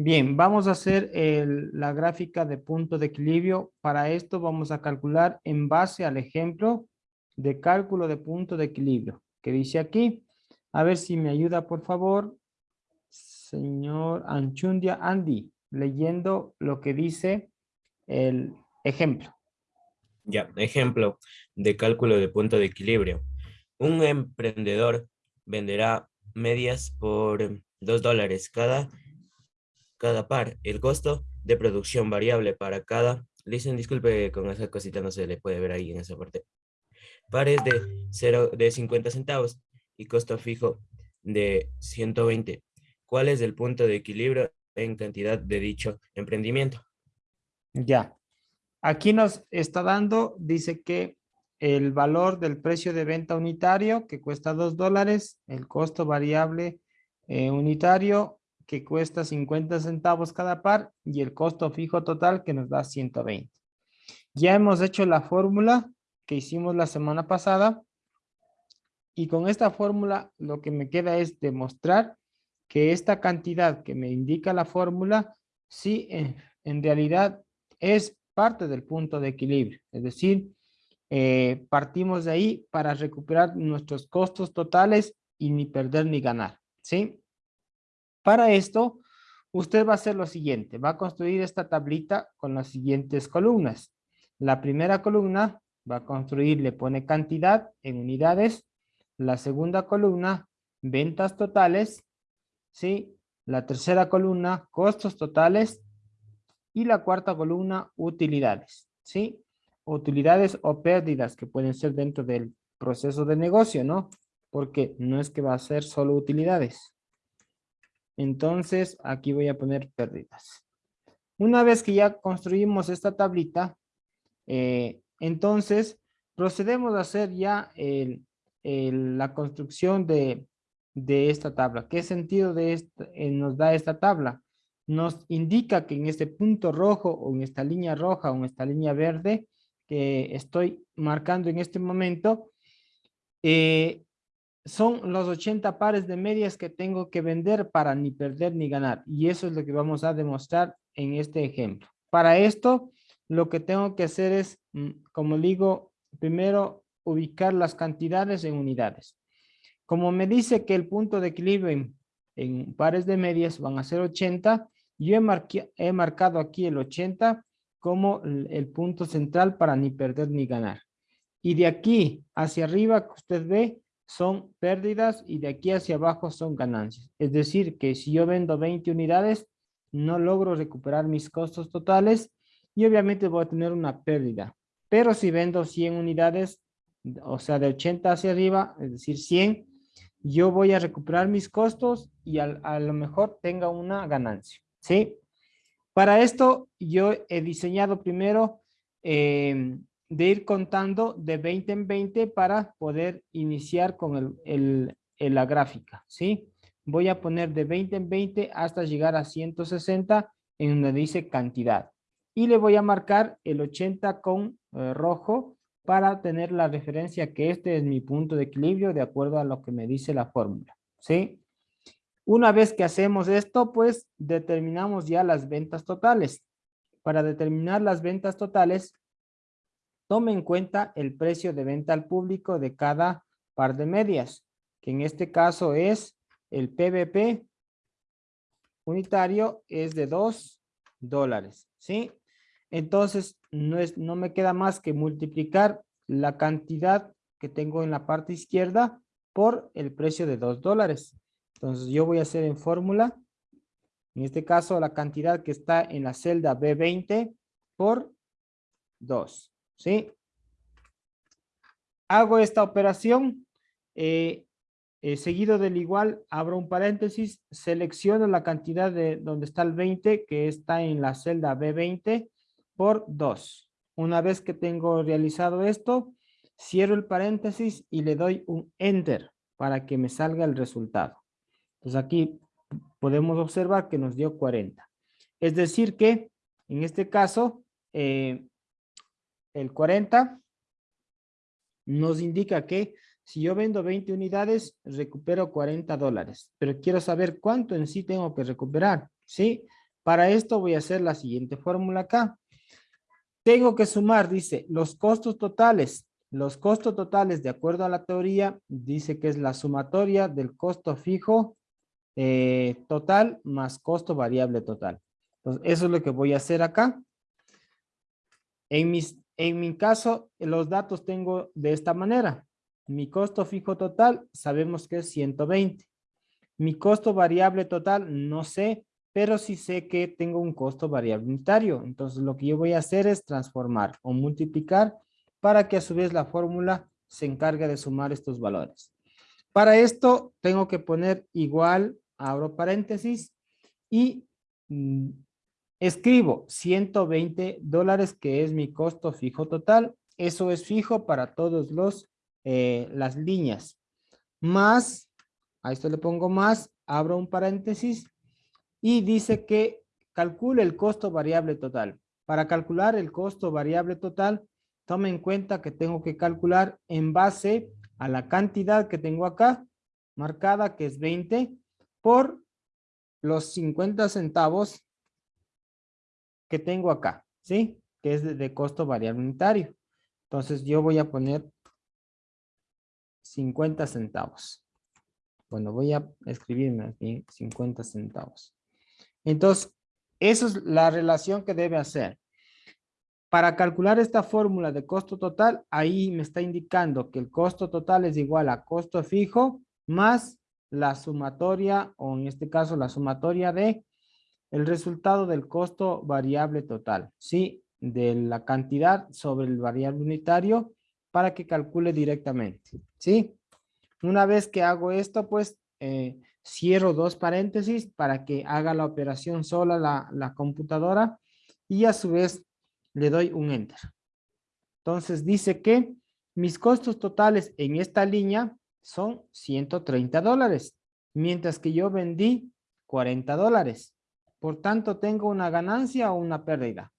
Bien, vamos a hacer la gráfica de punto de equilibrio. Para esto vamos a calcular en base al ejemplo de cálculo de punto de equilibrio que dice aquí. A ver si me ayuda, por favor, señor Anchundia Andy, leyendo lo que dice el ejemplo. Ya, ejemplo de cálculo de punto de equilibrio. Un emprendedor venderá medias por dos dólares cada, cada par. El costo de producción variable para cada, dicen disculpe con esa cosita no se le puede ver ahí en esa parte. Pares de, cero, de 50 centavos y costo fijo de 120. ¿Cuál es el punto de equilibrio en cantidad de dicho emprendimiento? Ya. Aquí nos está dando, dice que el valor del precio de venta unitario que cuesta dos dólares, el costo variable eh, unitario que cuesta 50 centavos cada par y el costo fijo total que nos da 120. Ya hemos hecho la fórmula que hicimos la semana pasada y con esta fórmula lo que me queda es demostrar que esta cantidad que me indica la fórmula sí en, realidad es parte del punto de equilibrio. Es decir, eh, partimos de ahí para recuperar nuestros costos totales y ni perder ni ganar. ¿sí? Para esto, usted va a hacer lo siguiente. Va a construir esta tablita con las siguientes columnas. La primera columna va a construir, le pone cantidad en unidades. La segunda columna, ventas totales. ¿sí? La tercera columna, costos totales y la cuarta columna, utilidades, ¿sí? Utilidades o pérdidas que pueden ser dentro del proceso de negocio, ¿no? Porque no es que va a ser solo utilidades. Entonces, aquí voy a poner pérdidas. Una vez que ya construimos esta tablita, eh, entonces procedemos a hacer ya la construcción de, esta tabla. ¿Qué sentido eh, nos da esta tabla? nos indica que en este punto rojo o en esta línea roja o en esta línea verde que estoy marcando en este momento, eh, son los 80 pares de medias que tengo que vender para ni perder ni ganar. Y eso es lo que vamos a demostrar en este ejemplo. Para esto, lo que tengo que hacer es, mm, como digo, primero ubicar las cantidades en unidades. Como me dice que el punto de equilibrio en, pares de medias van a ser 80, yo he, he marcado aquí el 80 como el, el, punto central para ni perder ni ganar. Y de aquí hacia arriba que usted ve son pérdidas y de aquí hacia abajo son ganancias. Es decir, que si yo vendo 20 unidades, no logro recuperar mis costos totales y obviamente voy a tener una pérdida. Pero si vendo 100 unidades, o sea, de 80 hacia arriba, es decir, 100, yo voy a recuperar mis costos y a, a lo mejor tenga una ganancia. ¿sí? Para esto yo he diseñado primero eh, de ir contando de 20 en 20 para poder iniciar con el, el, la gráfica, ¿sí? Voy a poner de 20 en 20 hasta llegar a 160 en donde dice cantidad. Y le voy a marcar el 80 con eh, rojo para tener la referencia que este es mi punto de equilibrio de acuerdo a lo que me dice la fórmula, ¿sí? Una vez que hacemos esto, pues determinamos ya las ventas totales. Para determinar las ventas totales, tome en cuenta el precio de venta al público de cada par de medias, que en este caso es el PVP unitario es de 2 dólares, ¿sí? Entonces, no, es, no me queda más que multiplicar la cantidad que tengo en la parte izquierda por el precio de 2 dólares. Entonces yo voy a hacer en fórmula, en este caso la cantidad que está en la celda B20 por 2, ¿sí? Hago esta operación, eh, eh, seguido del igual, abro un paréntesis, selecciono la cantidad de donde está el 20, que está en la celda B20 por 2. Una vez que tengo realizado esto, cierro el paréntesis y le doy un Enter para que me salga el resultado. Entonces aquí podemos observar que nos dio 40. Es decir que en este caso eh, el 40 nos indica que si yo vendo 20 unidades recupero 40 dólares. Pero quiero saber cuánto en sí tengo que recuperar. ¿sí? Para esto voy a hacer la siguiente fórmula acá. Tengo que sumar, dice, los costos totales. Los costos totales, de acuerdo a la teoría, dice que es la sumatoria del costo fijo eh, total más costo variable total. Entonces, eso es lo que voy a hacer acá. En, mis, en mi caso, los datos tengo de esta manera. Mi costo fijo total, sabemos que es 120. Mi costo variable total, no sé, pero sí sé que tengo un costo variable unitario. Entonces, lo que yo voy a hacer es transformar o multiplicar para que a su vez la fórmula se encargue de sumar estos valores. Para esto, tengo que poner igual, abro paréntesis, y mm, Escribo 120 dólares que es mi costo fijo total. Eso es fijo para todos los eh, las líneas. Más, a esto le pongo más, abro un paréntesis y dice que calcule el costo variable total. Para calcular el costo variable total, tome en cuenta que tengo que calcular en base a la cantidad que tengo acá, marcada que es 20, por los 50 centavos que tengo acá, ¿sí? Que es de, costo variable unitario. Entonces yo voy a poner 50 centavos. Bueno, voy a escribirme aquí 50 centavos. Entonces, esa es la relación que debe hacer. Para calcular esta fórmula de costo total, ahí me está indicando que el costo total es igual a costo fijo más la sumatoria, o en este caso la sumatoria de el resultado del costo variable total, ¿sí? De la cantidad sobre el variable unitario para que calcule directamente, ¿sí? Una vez que hago esto, pues eh, cierro dos paréntesis para que haga la operación sola la, la computadora y a su vez le doy un enter. Entonces dice que mis costos totales en esta línea son 130 dólares, mientras que yo vendí 40 dólares. Por tanto, ¿tengo una ganancia o una pérdida?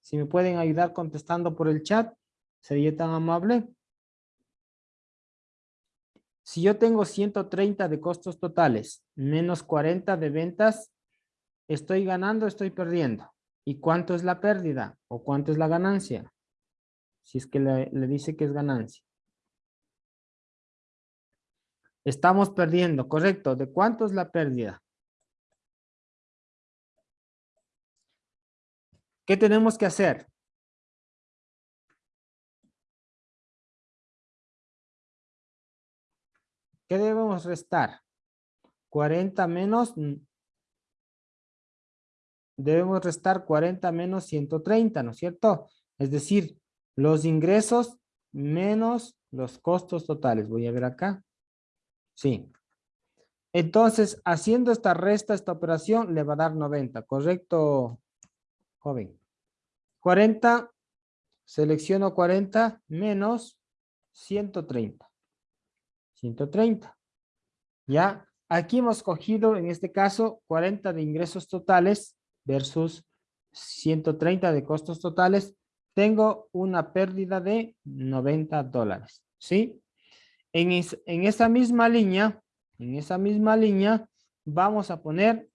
Si me pueden ayudar contestando por el chat, sería tan amable. Si yo tengo 130 de costos totales, menos 40 de ventas, ¿estoy ganando estoy perdiendo? ¿Y cuánto es la pérdida o cuánto es la ganancia? Si es que le, le dice que es ganancia. Estamos perdiendo, correcto. ¿De cuánto es la pérdida? ¿Qué tenemos que hacer? ¿Qué debemos restar? 40 menos... Debemos restar 40 menos 130, ¿no es cierto? Es decir, los ingresos menos los costos totales. Voy a ver acá. Sí. Entonces, haciendo esta resta, esta operación, le va a dar 90, ¿correcto, joven? 40, selecciono 40 menos 130. 130. Ya, aquí hemos cogido en este caso 40 de ingresos totales versus 130 de costos totales. Tengo una pérdida de 90 dólares. ¿Sí? En, en esa misma línea, en esa misma línea, vamos a poner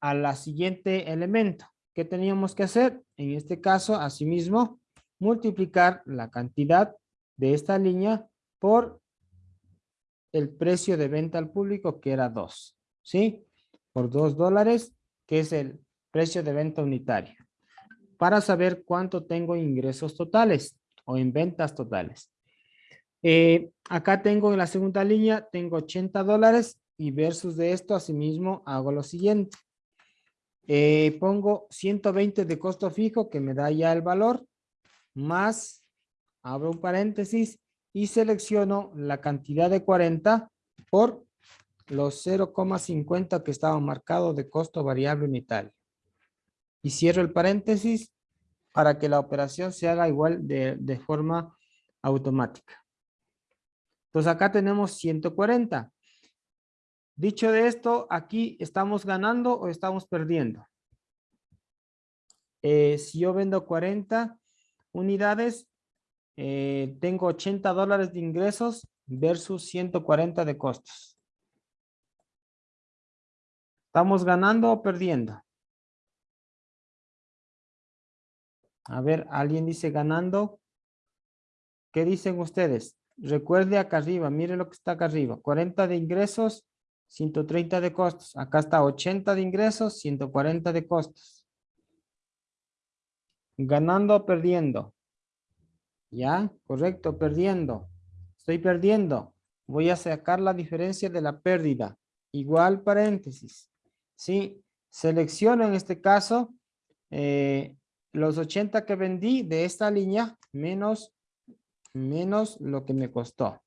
a la siguiente elemento. ¿Qué teníamos que hacer? En este caso, asimismo, multiplicar la cantidad de esta línea por el precio de venta al público, que era 2, ¿sí? Por 2 dólares, que es el precio de venta unitario. Para saber cuánto tengo ingresos totales o en ventas totales. Eh, acá tengo en la segunda línea, tengo 80 dólares y versus de esto, asimismo, hago lo siguiente. Eh, pongo 120 de costo fijo que me da ya el valor, más, abro un paréntesis y selecciono la cantidad de 40 por los 0,50 que estaban marcados de costo variable unitario. Y cierro el paréntesis para que la operación se haga igual de, de forma automática. Entonces acá tenemos 140. Dicho de esto, aquí estamos ganando o estamos perdiendo. Eh, si yo vendo 40 unidades, eh, tengo 80 dólares de ingresos versus 140 de costos. ¿Estamos ganando o perdiendo? A ver, alguien dice ganando. ¿Qué dicen ustedes? Recuerde acá arriba, mire lo que está acá arriba. 40 de ingresos, 130 de costos. Acá está 80 de ingresos, 140 de costos. Ganando o perdiendo. ¿Ya? Correcto, perdiendo. Estoy perdiendo. Voy a sacar la diferencia de la pérdida. Igual paréntesis. ¿Sí? Selecciono en este caso eh, los 80 que vendí de esta línea menos, menos lo que me costó.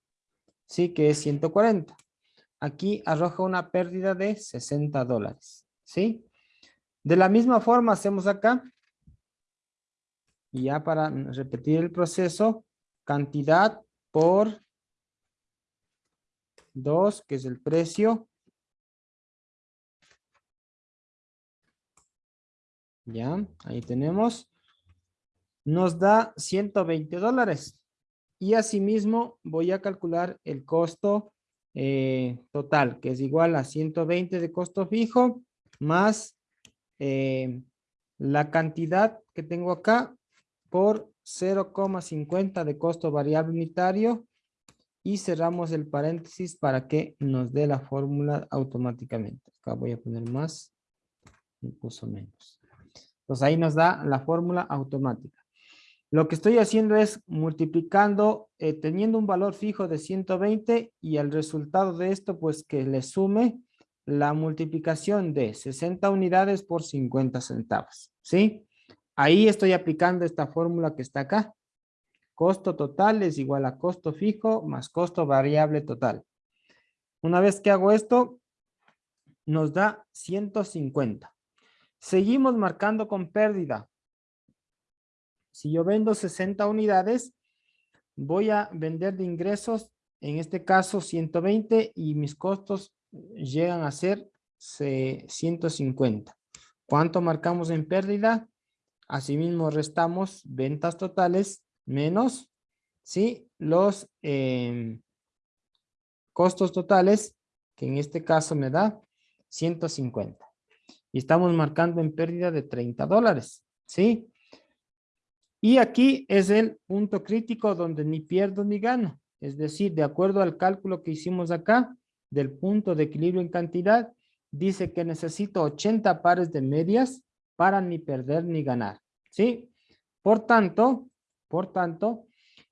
Sí, que es 140. Aquí arroja una pérdida de 60 dólares. ¿Sí? De la misma forma hacemos acá. Y ya para repetir el proceso, cantidad por 2, que es el precio. Ya, ahí tenemos. Nos da 120 dólares. Y asimismo voy a calcular el costo eh, total, que es igual a 120 de costo fijo, más eh, la cantidad que tengo acá por 0,50 de costo variable unitario y cerramos el paréntesis para que nos dé la fórmula automáticamente. Acá voy a poner más y puso menos. Pues ahí nos da la fórmula automática. Lo que estoy haciendo es multiplicando, eh, teniendo un valor fijo de 120 y el resultado de esto, pues que le sume la multiplicación de 60 unidades por 50 centavos. ¿Sí? Ahí estoy aplicando esta fórmula que está acá. Costo total es igual a costo fijo más costo variable total. Una vez que hago esto, nos da 150. Seguimos marcando con pérdida. Si yo vendo 60 unidades, voy a vender de ingresos, en este caso 120 y mis costos llegan a ser 150. ¿Cuánto marcamos en pérdida? Asimismo restamos ventas totales menos ¿sí? los em, costos totales, que en este caso me da 150. Y estamos marcando en pérdida de 30 dólares. ¿sí? Y aquí es el punto crítico donde ni pierdo ni gano. Es decir, de acuerdo al cálculo que hicimos acá, del punto de equilibrio en cantidad, dice que necesito 80 pares de medias para ni perder ni ganar. ¿Sí? Por tanto, por tanto,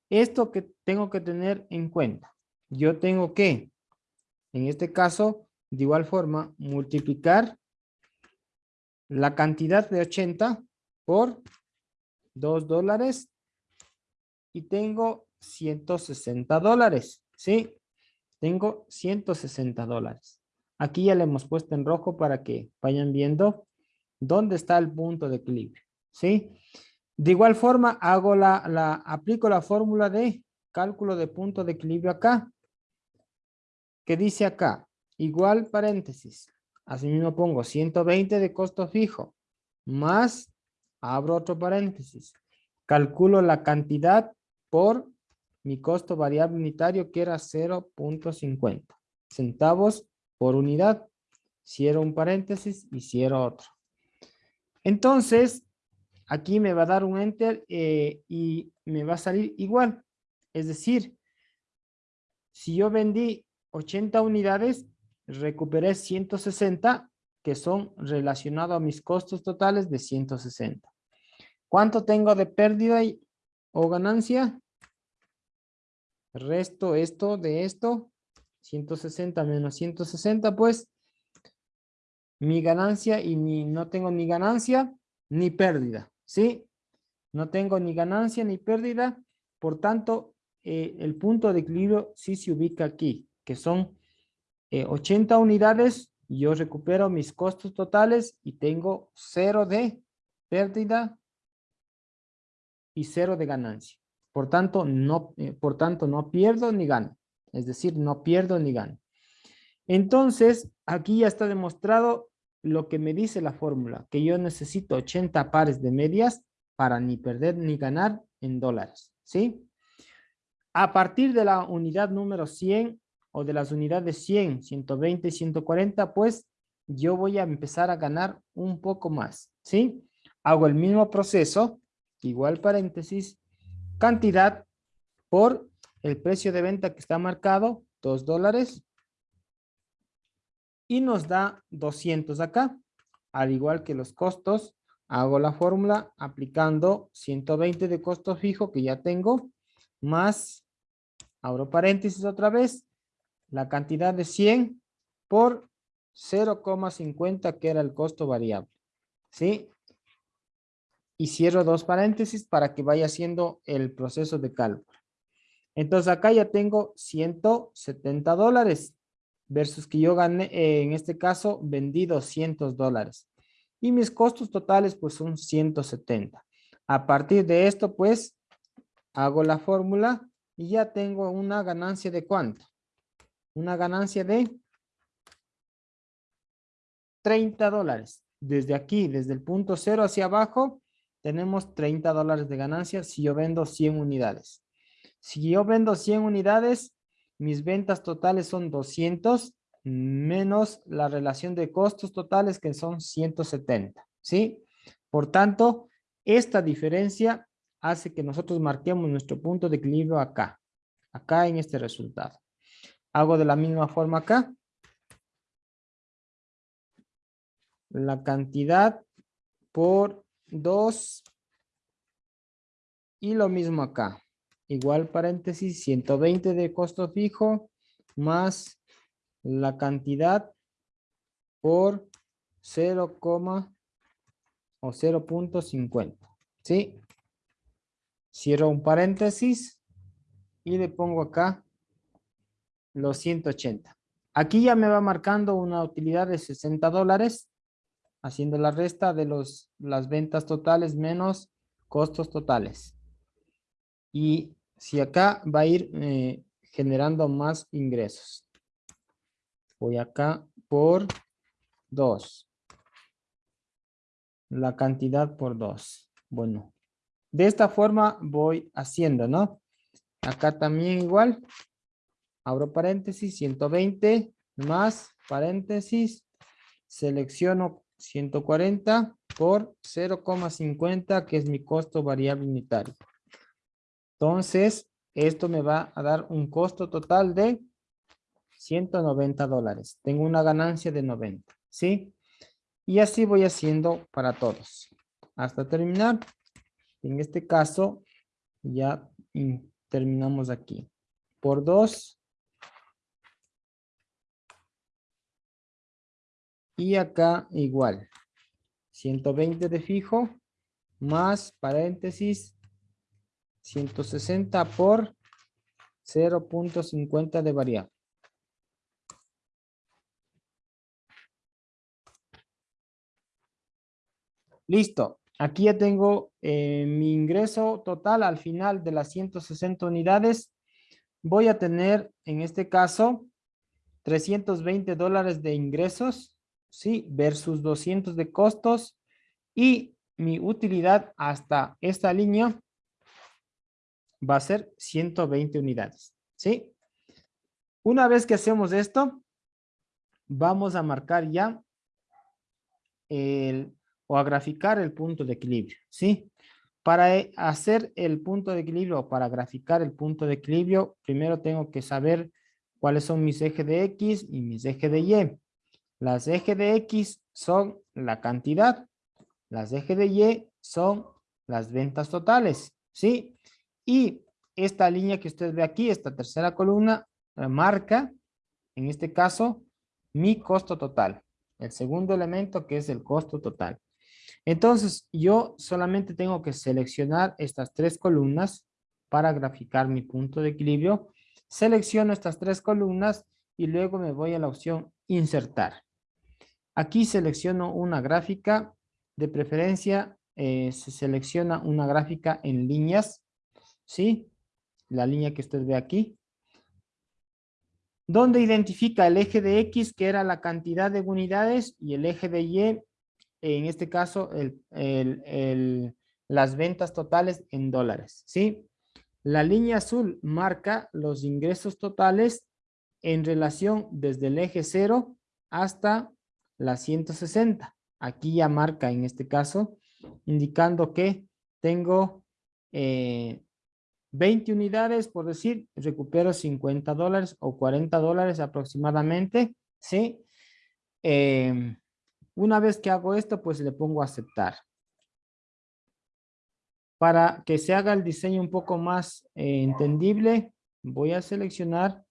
esto que tengo que tener en cuenta, yo tengo que, en este caso, de igual forma, multiplicar la cantidad de 80 por 2 dólares y tengo 160 dólares, ¿sí? Tengo 160 dólares. Aquí ya le hemos puesto en rojo para que vayan viendo dónde está el punto de equilibrio, ¿sí? De igual forma, hago la, la, aplico la fórmula de cálculo de punto de equilibrio acá, que dice acá, igual paréntesis, así mismo pongo 120 de costo fijo, más abro otro paréntesis, calculo la cantidad por mi costo variable unitario que era 0.50 centavos por unidad. Cierro un paréntesis y cierro otro. Entonces, aquí me va a dar un enter eh, y me va a salir igual. Es decir, si yo vendí 80 unidades, recuperé 160 que son relacionados a mis costos totales de 160. ¿Cuánto tengo de pérdida y, o ganancia? Resto esto de esto, 160 menos 160, pues mi ganancia y mi, no tengo ni ganancia ni pérdida, ¿sí? No tengo ni ganancia ni pérdida, por tanto, eh, el punto de equilibrio sí se ubica aquí, que son 80 eh, unidades, yo recupero mis costos totales y tengo cero de pérdida y cero de ganancia. Por tanto, no, eh, por tanto, no pierdo ni gano. Es decir, no pierdo ni gano. Entonces, aquí ya está demostrado lo que me dice la fórmula, que yo necesito 80 pares de medias para ni perder ni ganar en dólares. ¿Sí? A partir de la unidad número 100 o de las unidades 100, 120 y 140, pues yo voy a empezar a ganar un poco más. ¿Sí? Hago el mismo proceso, igual paréntesis, cantidad por el precio de venta que está marcado, 2 dólares. Y nos da 200 acá. Al igual que los costos, hago la fórmula aplicando 120 de costo fijo que ya tengo, más, abro paréntesis otra vez, la cantidad de 100 por 0,50 que era el costo variable. ¿Sí? Y cierro dos paréntesis para que vaya haciendo el proceso de cálculo. Entonces acá ya tengo 170 dólares versus que yo gané, eh, en este caso, vendí 200 dólares. Y mis costos totales pues son 170. A partir de esto pues hago la fórmula y ya tengo una ganancia de cuánto? Una ganancia de 30 dólares. Desde aquí, desde el punto cero hacia abajo, tenemos 30 dólares de ganancia si yo vendo 100 unidades. Si yo vendo 100 unidades, mis ventas totales son 200 menos la relación de costos totales que son 170, ¿sí? Por tanto, esta diferencia hace que nosotros marquemos nuestro punto de equilibrio acá, acá en este resultado. Hago de la misma forma acá. La cantidad por 2 y lo mismo acá igual paréntesis 120 de costo fijo más la cantidad por 0, o 0.50. ¿Sí? Cierro un paréntesis y le pongo acá los 180. Aquí ya me va marcando una utilidad de 60 dólares, haciendo la resta de los, las ventas totales menos costos totales. Y si acá va a ir eh, generando más ingresos. Voy acá por 2. La cantidad por 2. Bueno, de esta forma voy haciendo, ¿no? Acá también igual. Abro paréntesis, 120 más paréntesis. Selecciono 140 por 0,50 que es mi costo variable unitario. Entonces, esto me va a dar un costo total de 190 dólares. Tengo una ganancia de 90, ¿sí? Y así voy haciendo para todos. Hasta terminar. En este caso, ya terminamos aquí. Por 2. Y acá igual. 120 de fijo más paréntesis 160 por 0.50 de variable. Listo. Aquí ya tengo eh, mi ingreso total al final de las 160 unidades. Voy a tener, en este caso, 320 dólares de ingresos, ¿sí? Versus 200 de costos. Y mi utilidad hasta esta línea va a ser 120 unidades, ¿sí? Una vez que hacemos esto, vamos a marcar ya el, o a graficar el punto de equilibrio, ¿sí? Para eh, hacer el punto de equilibrio o para graficar el punto de equilibrio, primero tengo que saber cuáles son mis ejes de X y mis ejes de Y. Las ejes de X son la cantidad, las ejes de Y son las ventas totales, ¿sí? Y esta línea que usted ve aquí, esta tercera columna, eh, marca, en este caso, mi costo total. El segundo elemento que es el costo total. Entonces, yo solamente tengo que seleccionar estas tres columnas para graficar mi punto de equilibrio. Selecciono estas tres columnas y luego me voy a la opción insertar. Aquí selecciono una gráfica, de preferencia eh, se selecciona una gráfica en líneas ¿sí? La línea que usted ve aquí. Donde identifica el eje de X, que era la cantidad de unidades, y el eje de Y, en este caso, las ventas totales en dólares, ¿sí? La línea azul marca los ingresos totales en relación desde el eje 0 hasta la 160. Aquí ya marca en este caso, indicando que tengo 20 eh, unidades, por decir, recupero 50 dólares o 40 dólares aproximadamente, ¿sí? Em, una vez que hago esto, pues le pongo aceptar. Para que se haga el diseño un poco más eh, entendible, voy a seleccionar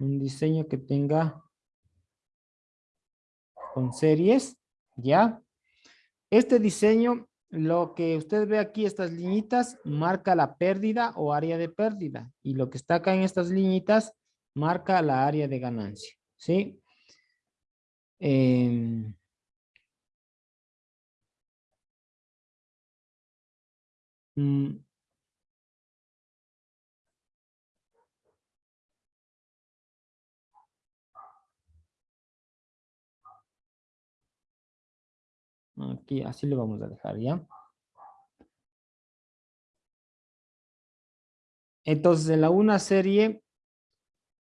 un diseño que tenga con series, ¿ya? Este diseño, lo que usted ve aquí, estas liñitas, marca la pérdida o área de pérdida. Y lo que está acá en estas liñitas, marca la área de ganancia, ¿sí? Eh, Aquí, así lo vamos a dejar, ¿ya? Entonces, en la una serie,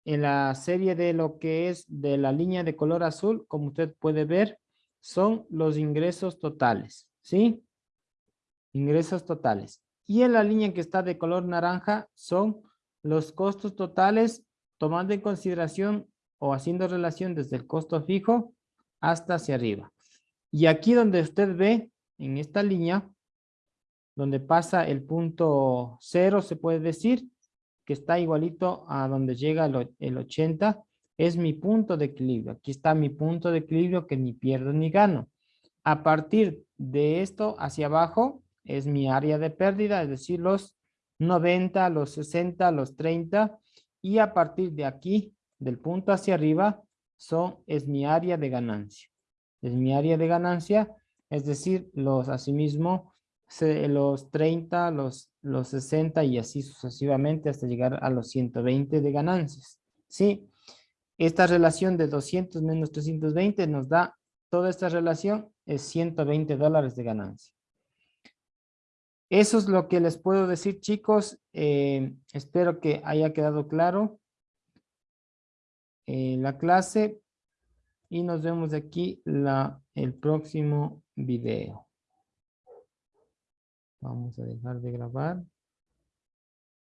en la serie de lo que es de la línea de color azul, como usted puede ver, son los ingresos totales, ¿sí? Ingresos totales. Y en la línea que está de color naranja son los costos totales, tomando en consideración o haciendo relación desde el costo fijo hasta hacia arriba. Y aquí donde usted ve, en esta línea, donde pasa el punto cero, se puede decir que está igualito a donde llega el, 80, es mi punto de equilibrio. Aquí está mi punto de equilibrio que ni pierdo ni gano. A partir de esto hacia abajo es mi área de pérdida, es decir, los 90, los 60, los 30. Y a partir de aquí, del punto hacia arriba, son, es mi área de ganancia es mi área de ganancia, es decir, los asimismo los 30, los, los 60 y así sucesivamente hasta llegar a los 120 de ganancias. ¿Sí? Esta relación de 200 menos 320 nos da, toda esta relación es 120 dólares de ganancia. Eso es lo que les puedo decir, chicos. Eh, espero que haya quedado claro eh, la clase y nos vemos aquí la, el próximo video. Vamos a dejar de grabar.